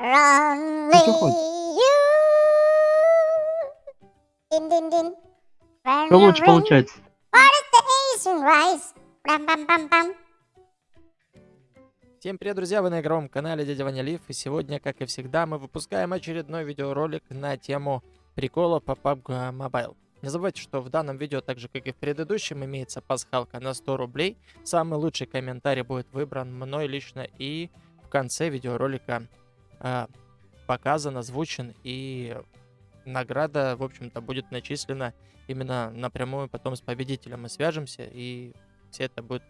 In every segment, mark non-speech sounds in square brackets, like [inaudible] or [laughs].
You. Дин-дин-дин. When Что you лучше получается? Всем привет, друзья! Вы на игровом канале Дядя Ваня Лив, и сегодня, как и всегда, мы выпускаем очередной видеоролик на тему прикола по PUBG Mobile. Не забывайте, что в данном видео, так же как и в предыдущем, имеется пасхалка на 100 рублей. Самый лучший комментарий будет выбран мной лично, и в конце видеоролика показан, озвучен, и награда, в общем-то, будет начислена именно напрямую потом с победителем. Мы свяжемся, и все это будет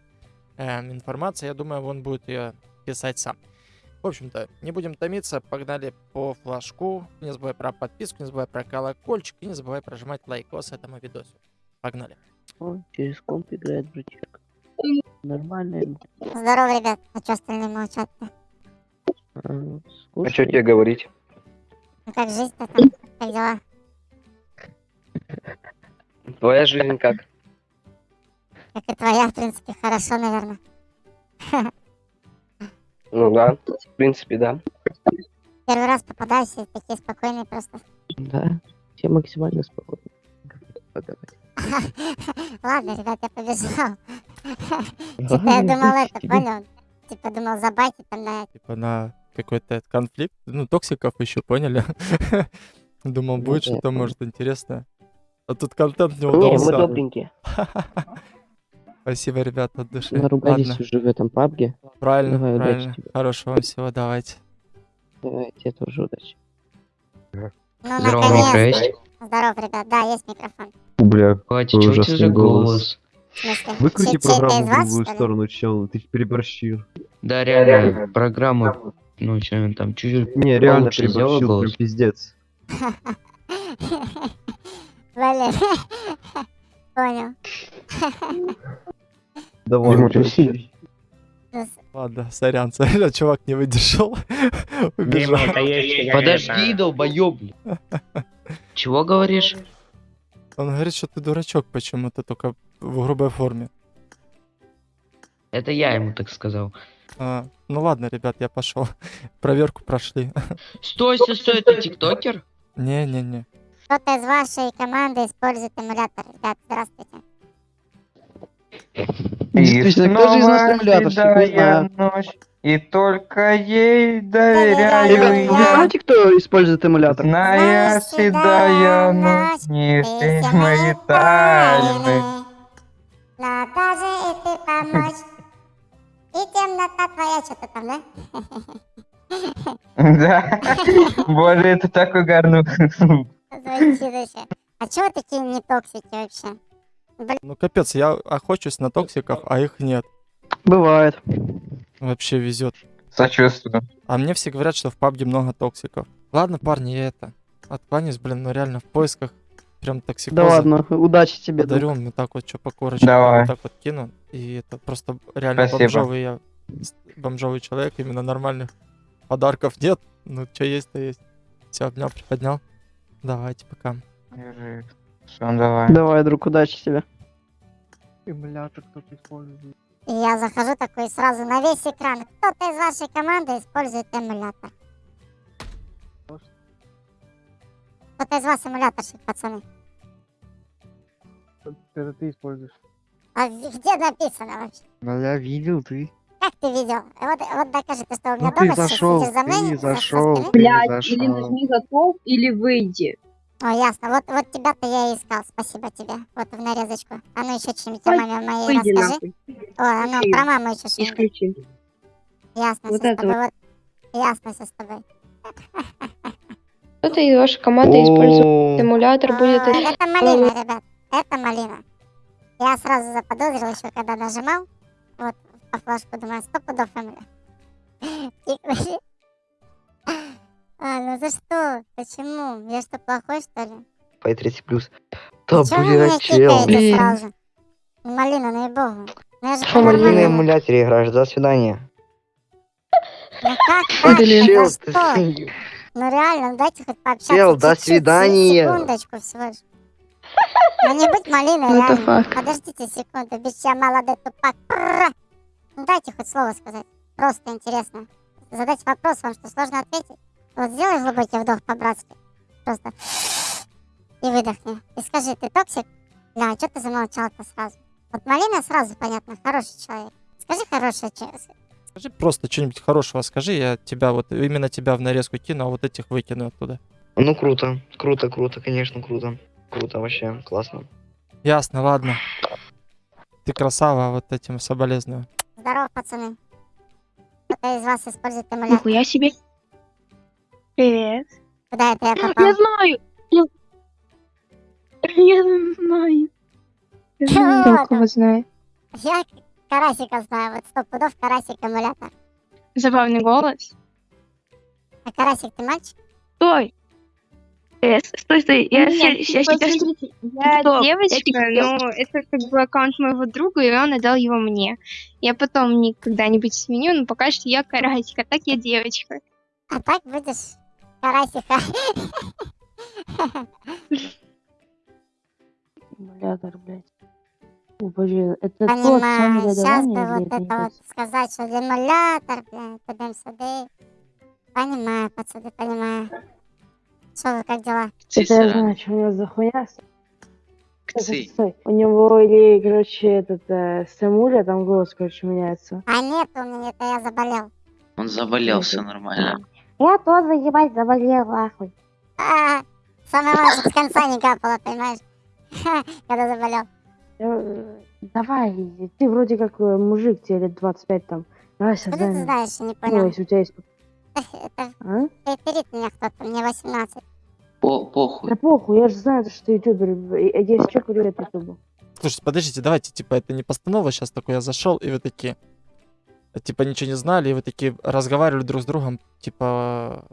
эм, информация. Я думаю, он будет ее писать сам. В общем-то, не будем томиться, погнали по флажку. Не забывай про подписку, не забывай про колокольчик и не забывай прожимать лайкос этому видосу. Погнали. Он через комп играет, братишка. Нормально. Здорово, ребят. А что остальные молчат-то? А, А скучно. что тебе говорить? Ну как жизнь-то там? Как дела? Твоя жизнь как? Как и твоя, в принципе, хорошо, наверное. Ну да, в принципе, да. Первый раз попадаюсь, и такие спокойные просто. Да, все максимально спокойно. Поговорить. [laughs] Ладно, ребят, я побежал. [laughs] Типа я думал это, понял? Типа думал забайтить там на Типа на какой-то конфликт, ну, токсиков еще, поняли? [laughs] Думал, Ну будет что-то, может, интересное. А тут контент не Не, мы удался. добренькие. [laughs] Спасибо, ребята, от души. Наругались Ладно, уже в этом пабге. правильно, Давай, удачи правильно. тебе. Хорошего вам всего, давайте. Давай, тебе тоже удачи. Ну, Здорово, наконец. есть? Здорово, ребят. Да, есть микрофон. Бля, Хватит, у тебя за голос. голос? Выкрути программу в другую сторону, чел, ты переборщил. Да, реально, программа, ну, что там, чуть-чуть Не, реально сделал голос. пиздец. Блин. Понял. Давай, Ладно, сорян, сорян, [laughs] чувак не выдержал. [laughs] Убежал. Подожди, долбоёб. [laughs] Чего говоришь? Он говорит, что ты дурачок почему-то, только в грубой форме. Это я ему так сказал. А, ну ладно, ребят, я пошел. [laughs] Проверку прошли. Стой, стой, стой, ты тиктокер? Не-не-не. Кто-то из вашей команды использует эмулятор. Ребят, здравствуйте. Действительно, кто же из нас ночь, и только ей Доверяю. Ребят, вы я. знаете, кто использует эмулятор? Зная седая ночь, не все мои тайны. тайны. Но даже и ты помочь. И темнота твоя, что-то там, да? [laughs] Да. Боже, это так угарно. Звучит вообще. А чего такие не токсики вообще? Ну капец, я охочусь на токсиков, а их нет. Бывает. Вообще везет. Сочувствую. А мне все говорят, что в пабге много токсиков. Ладно, парни, я это. Откланяюсь, блин, ну реально в поисках прям токсикоза. Да ладно, удачи тебе. Подарю вот так вот, что по корочке, Давай. вот так вот кину. И это просто реально Спасибо. бомжовый я. Бомжовый человек, именно нормальных подарков нет. Ну, что есть, то есть. Все, обнял, приподнял. Давайте, пока. Держи. Всё, давай. Давай, друг, удачи тебе. Эмулятор кто-то использует. И я захожу такой сразу на весь экран. Кто-то из вашей команды использует эмулятор. Кто-то из вас эмуляторщик, пацаны. Это ты используешь. А где написано вообще? Ну я видел, ты. Как ты видел? Вот, вот докажи, ты что, у меня Ну ты дома сейчас зашел, сидишь за мной? ты со- со зашел, спины? ты Блядь, или зашел. нажми готов, или выйди. О, ясно. Вот, вот тебя-то я и искал. Спасибо тебе. Вот в нарезочку. А ну еще что-нибудь о маме моей Выйди расскажи. нахуй. О, а ну про маму еще что-нибудь. Исключи. Ясно Вот все с это тобой. Вот. Ясно все с тобой. Кто-то из вашей команды использует эмулятор, будет А, это... это малина, ребят. Это малина. Я сразу заподозрил еще, когда нажимал. Вот, по флажку, думаю, сто пудов. И- [laughs] А, ну за что? Почему? Я что, плохой, что ли? По 30 плюс. Да, меня чел. Блин. Малина, ну и богу. Ну я же Что, Малина эмуляторе играешь? До свидания. Ну как так? Блин. За Чел, ты что? Ну реально, ну дайте хоть пообщаться Чел, до свидания. Секундочку всего лишь. Ну не быть малиной, Ну, реально. Подождите секунду, без тебя молодой тупак. Ну дайте хоть слово сказать. Просто интересно. Задать вопрос, вам что, сложно ответить? Вот сделай глубокий вдох по-братски. Просто. И выдохни. И скажи, ты токсик? Да, что ты замолчал-то сразу? Вот Малина сразу понятно, хороший человек. Скажи хорошее человек. Скажи просто что-нибудь хорошего, скажи, я тебя вот, именно тебя в нарезку кину, а вот этих выкину оттуда. Ну круто, круто, круто, конечно, круто. Круто вообще, классно. Ясно, ладно. Ты красава, вот этим соболезную. Здорово, пацаны. Кто-то из вас использует эмулятор. Нихуя себе. Привет. Куда это я Я попал? знаю. Я, я знаю. Я знаю, кого знаю. Я Карасика знаю, вот сто пудов Карасик эмулятор. Забавный голос. А Карасик, ты мальчик? Стой. Э, с- стой, стой. Я, Нет, ща- типа, сейчас- смотрите, я TikTok, девочка, я но это как бы аккаунт моего друга, и он отдал его мне. Я потом не- когда-нибудь сменю, но пока что я карасик, а так я девочка. А так будешь Карасика. Эмулятор, блядь. О, боже, это тот Понимаю, сейчас бы вот это вот сказать, что эмулятор, блядь, тудым-сюды. Понимаю, пацаны, понимаю. Что как дела? Это я знаю, что у него за. Стой, стой. У него или, короче, этот, э, с эмуля, там голос, короче, меняется. А нет, у меня это я заболел. Он заболел, все нормально. Я тоже, ебать, заболел, нахуй. А, самое важное, с конца не капало, понимаешь? Когда заболел. Э, Давай, ты вроде как э, мужик, тебе лет 25 там. Давай Откуда ты создание. знаешь, я не Ну, понял. если у тебя есть... Это А? меня кто-то, мне 18. По похуй. Да похуй, я же знаю, что ты ютубер. И- и Если что, привет ютубу. Слушайте, подождите, давайте, типа, это не постанова, сейчас такой я зашел, и вы такие, э, типа, ничего не знали, и вы такие разговаривали друг с другом, типа,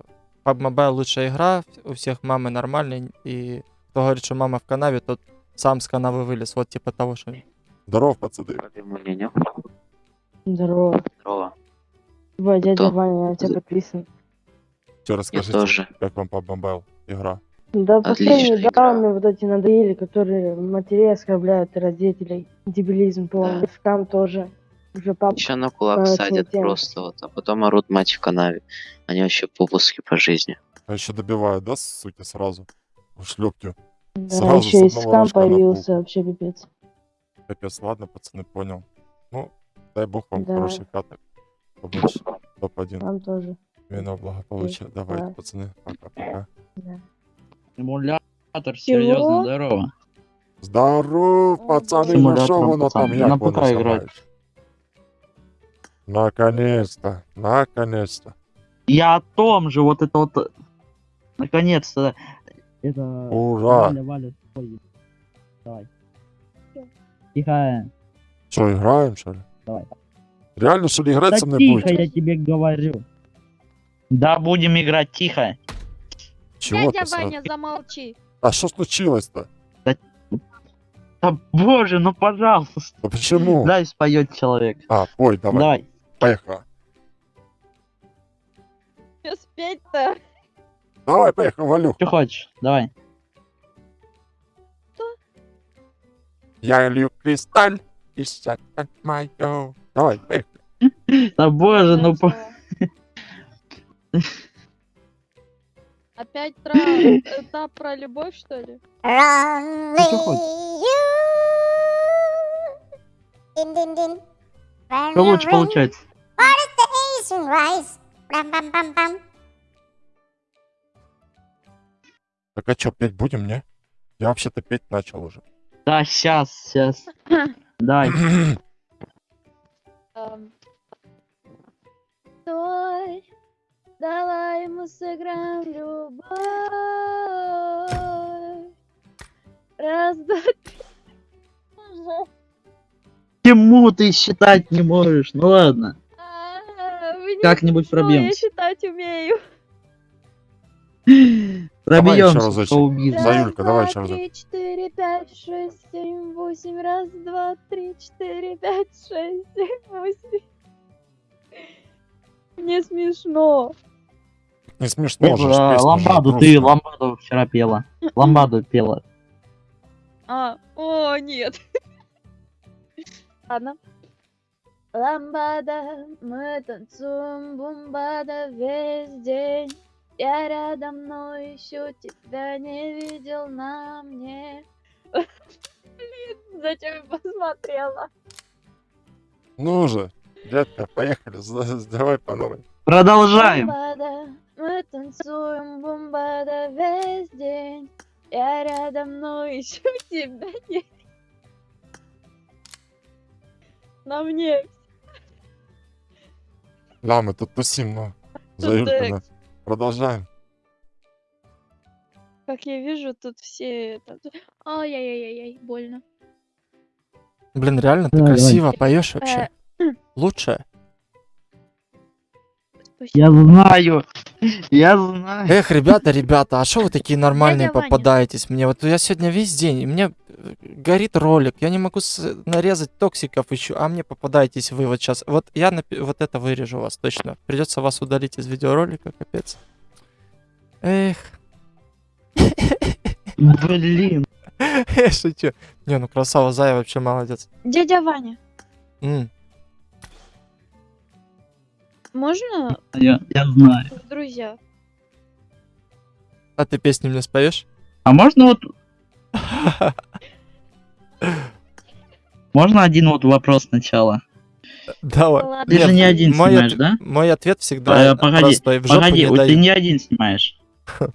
PUBG Mobile лучшая игра, у всех мамы нормальные, и кто говорит, что мама в канаве, тот сам с канавы вылез, вот типа того, что... Здоров, пацаны. Здорово. Здорово. Ебать, дядя Кто? Ваня, я тебя подписан. Что расскажите, тоже. как вам Mobile игра? Да, последние игра. данные вот эти надоели, которые матерей оскорбляют и родителей. Дебилизм полный. Да. Скам тоже. Уже пап... Еще на кулак Короче, садят тема. просто вот, а потом орут мать в канаве. Они вообще попуски по жизни. А еще добивают, да, суки, сразу? Шлепки. Да, Сразу еще и скам появился, вообще пипец. Капец, ладно, пацаны, понял. Ну, дай бог вам Да. хороших каток. Побольше. Топ-1. Вам тоже. Именно благополучия. Давайте, Да. пацаны. Пока-пока. Да. Эмулятор, серьезно, здорово. Здоров, пацаны, ну что воно там, як воно ПК играть. Наконец-то, наконец-то. Я о том же, вот это вот... Наконец-то. Это... Ура! Валя, ой. Давай. Тихо. Что, играем, что ли? Давай. Реально, что ли, играть Да со мной тихо, будете? я тебе говорю. Да, будем играть, тихо. Чего ты сразу? замолчи. А что случилось-то? Да боже, ну пожалуйста. А почему? Дай споет человек. А, пой, давай, Давай. поехали. Что спеть-то? Давай, поехали, Валюх. Что хочешь? Давай. Я лью кристаль и сядет мое. Давай, поехали. Да [laughs] боже, ну по... [laughs] Опять про этап про любовь, что ли? Что Что лучше получается? Так а что, петь будем, не? Я вообще-то петь начал уже. Да, сейчас, сейчас. [coughs] [coughs] Эм. Стой, давай мы сыграем в любовь. Раз, два, три. Почему ты считать не можешь? Ну ладно. А, Как-нибудь смешно, Я считать умею. Шоу-бизнес. За Юлька, давай Раз, еще два, разок. три, четыре, пять, шесть, семь, восемь. Раз, два, три, четыре, пять, шесть, семь, восемь. Мне смешно. Не смешно же, ж Это, песня же Ламбаду, ты грустная. ламбаду вчера пела. Ламбаду пела. А, о, нет. Ладно. Ламбада, мы танцуем бумбада весь день. Я рядом, но ищу тебя, не видел на мне. [laughs] Блин, зачем я посмотрела? Ну же, детка, поехали, давай по новой. Продолжаем. Бомбада, мы танцуем бомбада весь день. Я рядом, но ищу [laughs] тебя, не... На мне Да, мы тут тусим, но за э, да. Продолжаем. Как я вижу, тут все... это- Ай-яй-яй-яй, больно. Блин, реально, ты красиво поешь вообще. Лучше. Я знаю. Я знаю. Эх, ребята, ребята, а что вы такие нормальные Дядя попадаетесь мне? Вот я сегодня весь день, и мне э, горит ролик, я не могу с- нарезать токсиков еще, а мне попадаетесь вы вот сейчас. Вот я вот это вырежу вас точно. Придется вас удалить из видеоролика, капец. Эх, Блин. [laughs] я шучу. Не, ну красава, Зая вообще молодец. Дядя Ваня, М, можно Я, я знаю. друзья? А ты песни мне споешь? А можно вот... Можно один вот вопрос сначала? Давай. Ладно. Ты же не один мой снимаешь, от- да? Мой ответ всегда Э, погоди, простой. В Погоди, не вот ты не один снимаешь. [laughs] В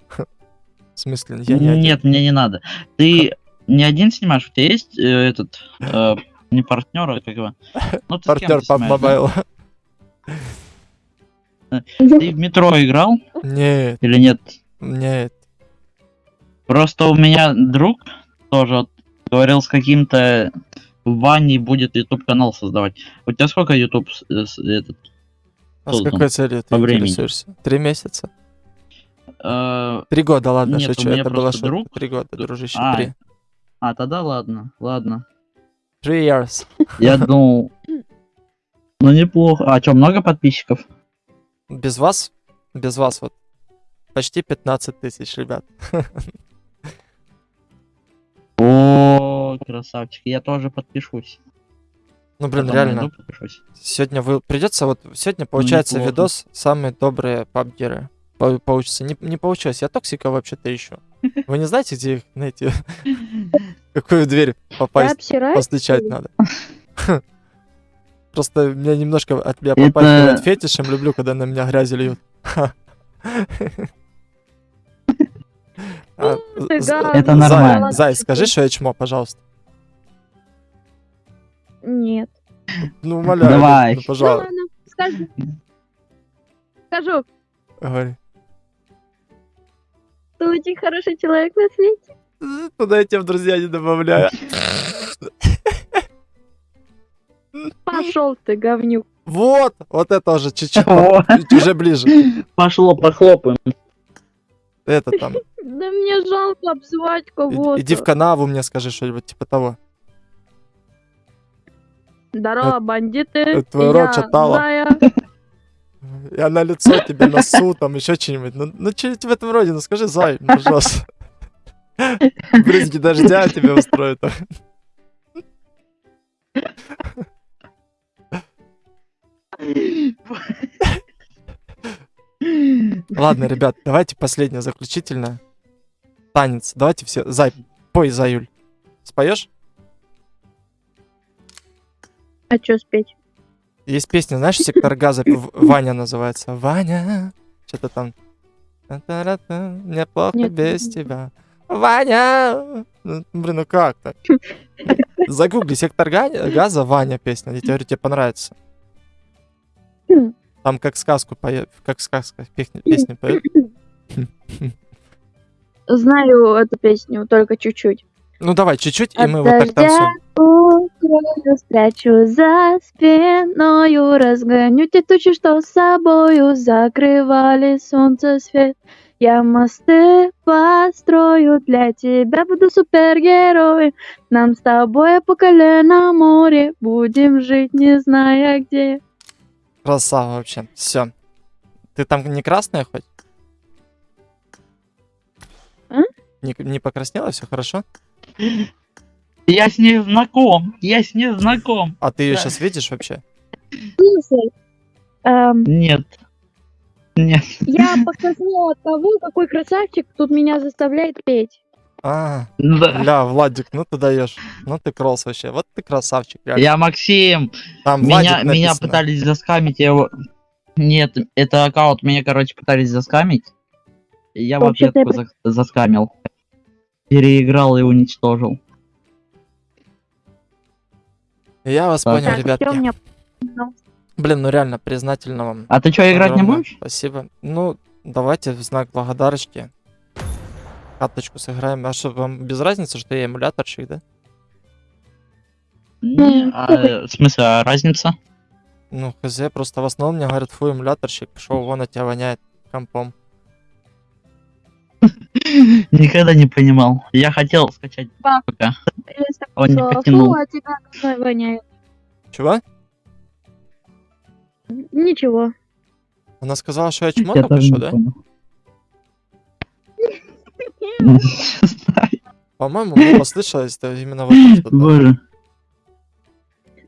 смысле, я не один. Нет, мне не надо. Ты не один снимаешь, у тебя есть э, этот э, не партнер, а как его? Ну, Партнер по снимаешь, да? Ты в метро играл Нет, или нет? нет. Просто у меня друг тоже говорил с каким-то Ваней будет YouTube канал создавать. У тебя сколько YouTube э, этот? А с какой целью ты интересуешься? Три месяца? э, Три года, ладно, Нет, шучу. Это было друг- Три года, дружище, А, три. А, тогда ладно, ладно. Three years. Я думал, [laughs] ну неплохо. А что, много подписчиков? Без вас, без вас вот почти 15 тысяч, ребят. О, [laughs] красавчик, я тоже подпишусь. Ну, блин, Потом реально. подпишусь. Сегодня вы придется вот сегодня получается неплохо. видос самые добрые пабгеры по- получится. Не, не получилось. Я токсика вообще-то ищу. [laughs] Вы не знаете, где их найти? [laughs] Какую дверь попасть? Постучать надо. Просто меня немножко от меня Это- попахивает фетишем. Люблю, когда на меня грязи льют. [laughs] А, гад. Это Зай, нормально. Зай, скажи, что я чмо, пожалуйста. Нет. Ну, умоляю. Давай. ну, Ну пожалуйста. скажу. Скажу, Говори. ты очень хороший человек на свете. Туда я тебя в друзья не добавляю. [laughs] Пошел ты, говнюк. Вот, вот это уже чуть-чуть, уже ближе. Пошло, похлопаем. Это там. Да мне жалко обзывать кого-то. Иди в канаву мне скажи что-нибудь типа того. Здорово, бандиты. это твой рот читала. [laughs] Я на лицо тебе носу, там еще что-нибудь. Ну, ну что-нибудь в этом роде, ну скажи, Зай, пожалуйста. [laughs] Брызги дождя тебе устроят. [laughs] Ладно, ребят, давайте последнее, заключительное. Танец. Давайте все. Зай, пой, Заюль. Споешь? А что спеть? Есть песня, знаешь, сектор газа, Ваня называется. Ваня. Что-то там. Мне плохо Нет, без тебя. Ваня! Ну, блин, ну как так? [laughs] Загугли сектор га- газа, Ваня песня. Я тебе говорю, тебе понравится. [clears throat] Там как сказку поет, как сказка песня, песня поет. [clears throat] Знаю эту песню, только чуть-чуть. Ну давай, чуть-чуть, и мы вот так танцуем. укрою, спрячу за спиною, разгоню те тучи, что с собою закрывали солнце свет. Я мосты построю для тебя, буду супергероем. Нам с тобой по колено море, будем жить, не зная где. Красава вообще. Все. Ты там не красная хоть? А? Не, не покраснела, все хорошо? Я с ней знаком, я с ней знаком. А ты ее Да. сейчас видишь вообще? Слушай, эм, Нет. Нет. Я покраснела от того, какой красавчик тут меня заставляет петь. А, Да. бля, Владик, ну ты даешь. Ну ты кросс вообще. Вот ты красавчик, реально. Я Максим. Там Меня, Владик меня пытались заскамить, я его... Нет, это аккаунт, меня, короче, пытались заскамить. Я в ответку за- заскамил. Переиграл и уничтожил. Я вас Так. понял, ребятки. меня... Блин, ну реально признательно вам. А ты что, играть не будешь? Спасибо. Ну, давайте в знак благодарочки каточку сыграем. А что, вам без разницы, что я эмуляторщик, да? Не, а, э, в смысле, а разница? Ну, хз, просто в основном мне говорят, фу, эмуляторщик, пошел вон, от тебя воняет компом. [laughs] Никогда не понимал. Я хотел скачать Да. пока. Он не потянул. Фу, от тебя воняет. Чего? Ничего. Она сказала, что я чмо только что, да? понял. [laughs] По-моему, мне послышалось это именно вот это что-то. Боже.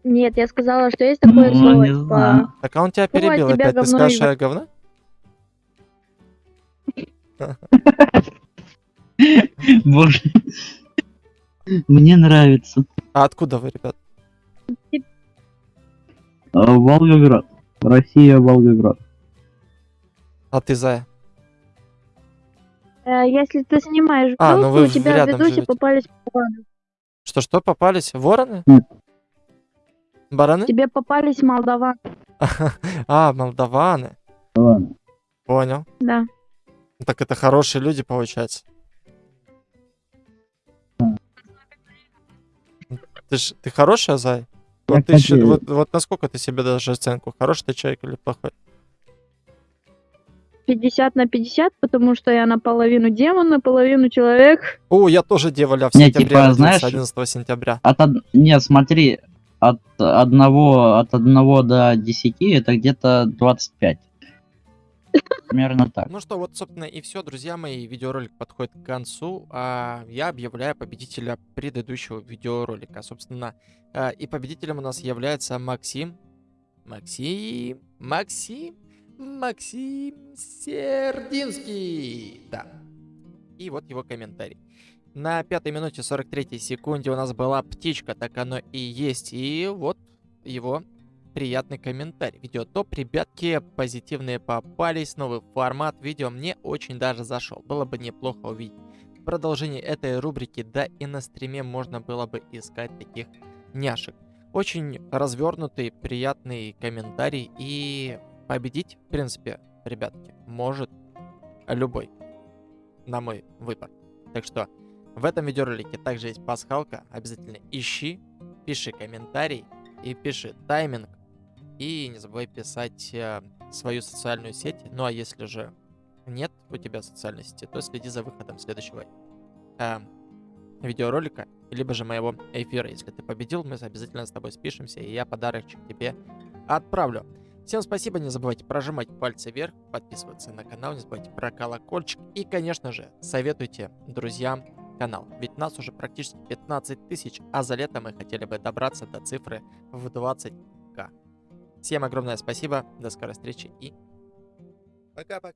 Нет, я сказала, что есть такое Ну, слово. не типа, знаю. Так а он тебя перебил тебя опять, ты скажешь, что я говно? [laughs] Боже. Мне нравится. А откуда вы, ребят? А, Волгоград. Россия, Волгоград. А ты, Зая? Э, Если ты снимаешь А, ну вы у тебя в видосе живете. попались бараны. Что-что, попались? Вороны? Бараны? Тебе попались молдаван. [laughs] А, молдаваны. Ладно. Понял. Да. Так это хорошие люди, получается. Ты ж, ты хорошая, Зай? Я Вот, ты вот, вот насколько ты себе дашь оценку? Хороший ты человек или плохой? 50 на 50, потому что я наполовину демон, наполовину человек. О, я тоже деволя в Не, сентябре типа, знаешь- 11 сентября. От од... Нет, смотри, от одного, от одного до 10 это где-то 25. Примерно так. Ну что, вот, собственно, и все, друзья мои. Видеоролик подходит к концу. А я объявляю победителя предыдущего видеоролика. Собственно, а, и победителем у нас является Максим. Максим. Максим. Максим Сердинский. Да. И вот его комментарий. На пятой минуте 43 секунде у нас была птичка, так оно и есть. И вот его приятный комментарий. Видео топ, ребятки, позитивные попались, новый формат видео мне очень даже зашел. Было бы неплохо увидеть продолжение этой рубрики, да и на стриме можно было бы искать таких няшек. Очень развернутый, приятный комментарий и победить, в принципе, ребятки, может любой, на мой выбор. Так что в этом видеоролике также есть пасхалка, обязательно ищи, пиши комментарий и пиши тайминг, и не забывай писать э, свою социальную сеть. Ну а если же нет у тебя социальной сети, то следи за выходом следующего э, видеоролика, либо же моего эфира. Если ты победил, мы обязательно с тобой спишемся, и я подарочек тебе отправлю. Всем спасибо, не забывайте прожимать пальцы вверх, подписываться на канал, не забывайте про колокольчик и, конечно же, советуйте друзьям канал. Ведь нас уже практически 15 тысяч, а за лето мы хотели бы добраться до цифры в 20к. Всем огромное спасибо, до скорой встречи и пока-пока.